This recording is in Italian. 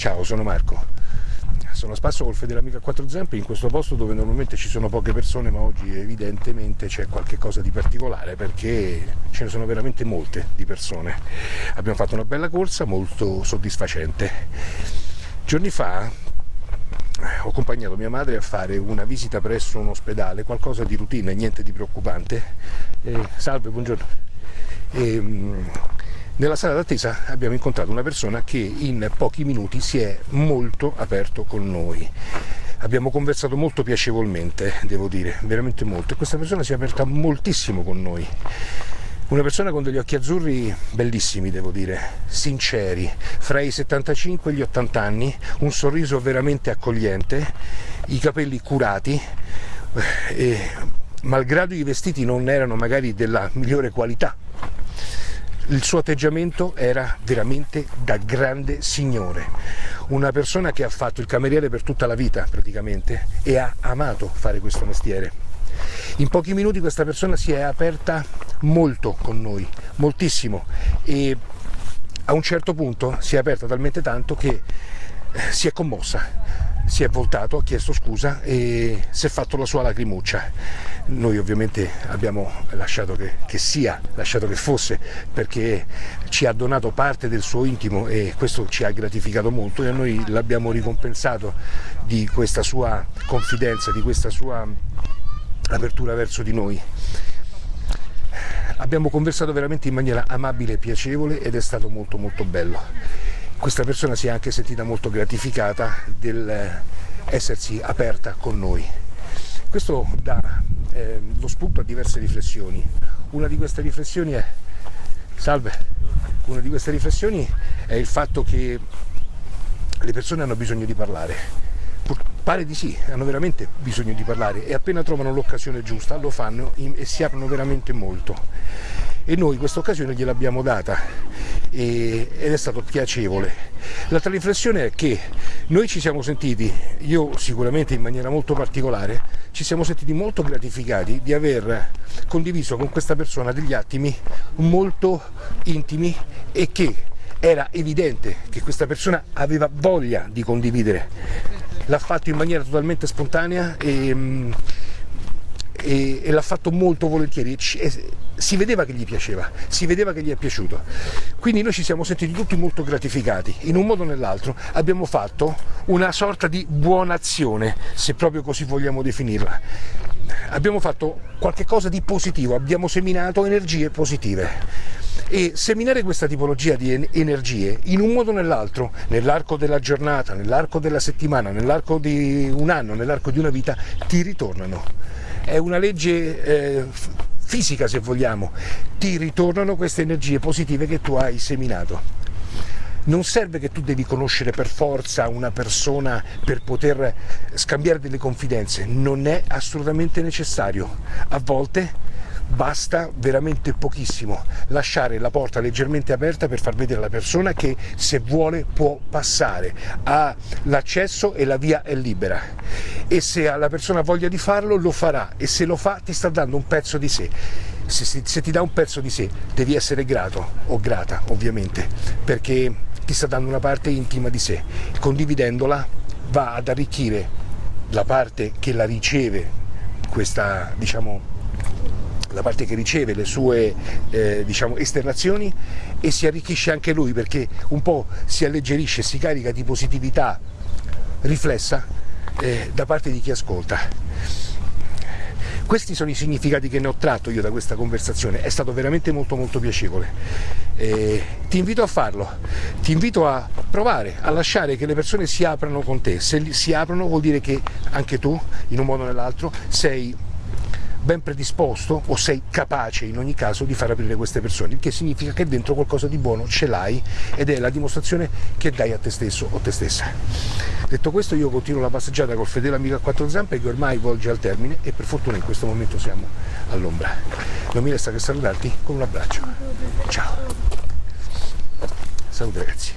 Ciao, sono Marco. Sono a spasso col fedele amico a quattro zampe in questo posto dove normalmente ci sono poche persone, ma oggi evidentemente c'è qualcosa di particolare perché ce ne sono veramente molte di persone. Abbiamo fatto una bella corsa molto soddisfacente. Giorni fa ho accompagnato mia madre a fare una visita presso un ospedale, qualcosa di routine, niente di preoccupante. Eh, salve, buongiorno. E, nella sala d'attesa abbiamo incontrato una persona che in pochi minuti si è molto aperto con noi. Abbiamo conversato molto piacevolmente, devo dire, veramente molto, e questa persona si è aperta moltissimo con noi. Una persona con degli occhi azzurri bellissimi, devo dire, sinceri, fra i 75 e gli 80 anni, un sorriso veramente accogliente, i capelli curati, eh, e malgrado i vestiti non erano magari della migliore qualità, il suo atteggiamento era veramente da grande signore, una persona che ha fatto il cameriere per tutta la vita praticamente e ha amato fare questo mestiere. In pochi minuti questa persona si è aperta molto con noi, moltissimo e a un certo punto si è aperta talmente tanto che eh, si è commossa si è voltato, ha chiesto scusa e si è fatto la sua lacrimuccia. Noi ovviamente abbiamo lasciato che, che, sia, lasciato che fosse, perché ci ha donato parte del suo intimo e questo ci ha gratificato molto e noi l'abbiamo ricompensato di questa sua confidenza, di questa sua apertura verso di noi. Abbiamo conversato veramente in maniera amabile e piacevole ed è stato molto molto bello questa persona si è anche sentita molto gratificata del essersi aperta con noi. Questo dà eh, lo spunto a diverse riflessioni. Una di queste riflessioni è, salve, una di queste riflessioni è il fatto che le persone hanno bisogno di parlare. Pare di sì, hanno veramente bisogno di parlare e appena trovano l'occasione giusta lo fanno e si aprono veramente molto. E noi questa occasione gliel'abbiamo data ed è stato piacevole. L'altra riflessione è che noi ci siamo sentiti, io sicuramente in maniera molto particolare, ci siamo sentiti molto gratificati di aver condiviso con questa persona degli attimi molto intimi e che era evidente che questa persona aveva voglia di condividere. L'ha fatto in maniera totalmente spontanea e mm, e, e l'ha fatto molto volentieri e si vedeva che gli piaceva, si vedeva che gli è piaciuto. Quindi noi ci siamo sentiti tutti molto gratificati, in un modo o nell'altro abbiamo fatto una sorta di buona azione, se proprio così vogliamo definirla. Abbiamo fatto qualcosa di positivo, abbiamo seminato energie positive e seminare questa tipologia di energie in un modo o nell'altro, nell'arco della giornata, nell'arco della settimana, nell'arco di un anno, nell'arco di una vita, ti ritornano è una legge eh, fisica se vogliamo, ti ritornano queste energie positive che tu hai seminato. Non serve che tu devi conoscere per forza una persona per poter scambiare delle confidenze, non è assolutamente necessario. A volte basta veramente pochissimo. Lasciare la porta leggermente aperta per far vedere alla persona che se vuole può passare, ha l'accesso e la via è libera. E se la persona voglia di farlo lo farà. E se lo fa ti sta dando un pezzo di sé. Se, se, se ti dà un pezzo di sé devi essere grato o grata ovviamente perché ti sta dando una parte intima di sé, condividendola va ad arricchire la parte che la riceve questa diciamo la parte che riceve le sue eh, diciamo, esternazioni e si arricchisce anche lui perché un po' si alleggerisce, si carica di positività riflessa eh, da parte di chi ascolta. Questi sono i significati che ne ho tratto io da questa conversazione, è stato veramente molto molto piacevole. Eh, ti invito a farlo, ti invito a provare, a lasciare che le persone si aprano con te, se si aprono vuol dire che anche tu, in un modo o nell'altro, sei ben predisposto o sei capace in ogni caso di far aprire queste persone, il che significa che dentro qualcosa di buono ce l'hai ed è la dimostrazione che dai a te stesso o te stessa. Detto questo io continuo la passeggiata col fedele amico a quattro zampe che ormai volge al termine e per fortuna in questo momento siamo all'ombra. Non mi resta che salutarti con un abbraccio. Ciao. Salute ragazzi.